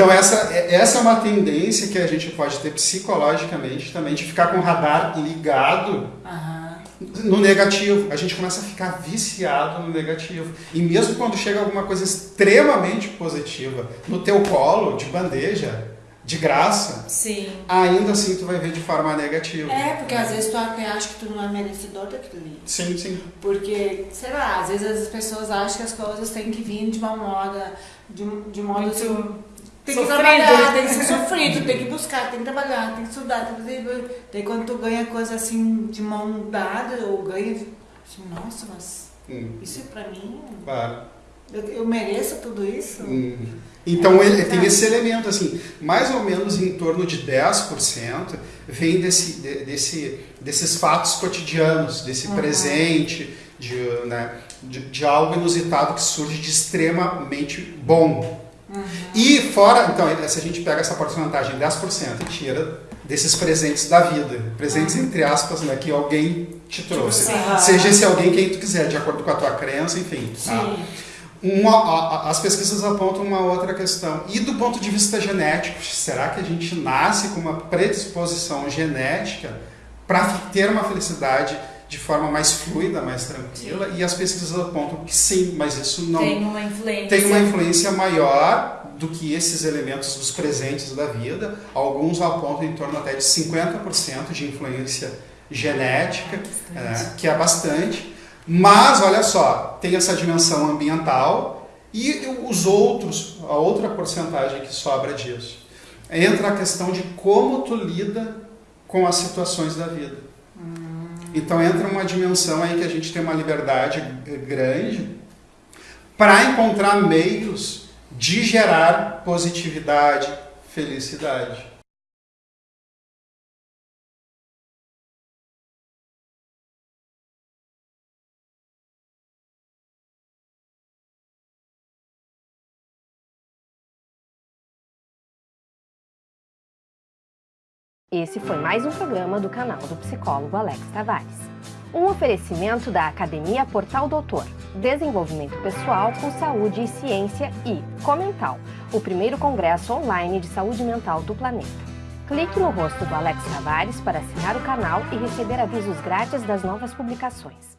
Então essa, essa é uma tendência que a gente pode ter psicologicamente também, de ficar com o radar ligado uhum. no negativo. A gente começa a ficar viciado no negativo. E mesmo quando chega alguma coisa extremamente positiva no teu colo, de bandeja, de graça, Sim. ainda assim tu vai ver de forma negativa. É, porque às vezes tu até acha que tu não é merecedor daquilo ali. Sim, sim. Porque, sei lá, às vezes as pessoas acham que as coisas têm que vir de uma moda, de, de modo Muito assim, tem que sofrido. trabalhar, tem que ser sofrido, tem que buscar, tem que trabalhar, tem que estudar, tem que fazer. Daí quando tu ganha coisa assim de mão dada, ou ganha. Assim, Nossa, mas Hum, isso é pra mim? claro. Eu, eu mereço tudo isso? Hum. Então ele tem esse elemento assim, mais ou menos em torno de 10% vem desse, de- desse, desses fatos cotidianos, desse presente, de, né, de, de algo inusitado que surge de extremamente bom. E fora, então, se a gente pega essa porcentagem 10% e tira desses presentes da vida, presentes entre aspas, né, que alguém te trouxe. Aham. Seja esse alguém quem tu quiser, de acordo com a tua crença, enfim. tá? Sim. Uma, a- a- as pesquisas apontam uma outra questão. E do ponto de vista genético, será que a gente nasce com uma predisposição genética para ter uma felicidade de forma mais fluida, mais tranquila? E as pesquisas apontam que sim, mas isso não Tem uma influência. tem uma influência maior do que esses elementos dos presentes da vida. Alguns apontam em torno até de 50% de influência genética, né, que é bastante. Mas, olha só, tem essa dimensão ambiental e os outros, a outra porcentagem que sobra disso. Entra a questão de como tu lida com as situações da vida. Então entra uma dimensão aí que a gente tem uma liberdade grande para encontrar meios de gerar positividade, felicidade. Esse foi mais um programa do canal do psicólogo Alex Tavares. Um oferecimento da Academia Portal Doutor, Desenvolvimento Pessoal com Saúde e Ciência e Comental, o primeiro congresso online de saúde mental do planeta. Clique no rosto do Alex Tavares para assinar o canal e receber avisos grátis das novas publicações.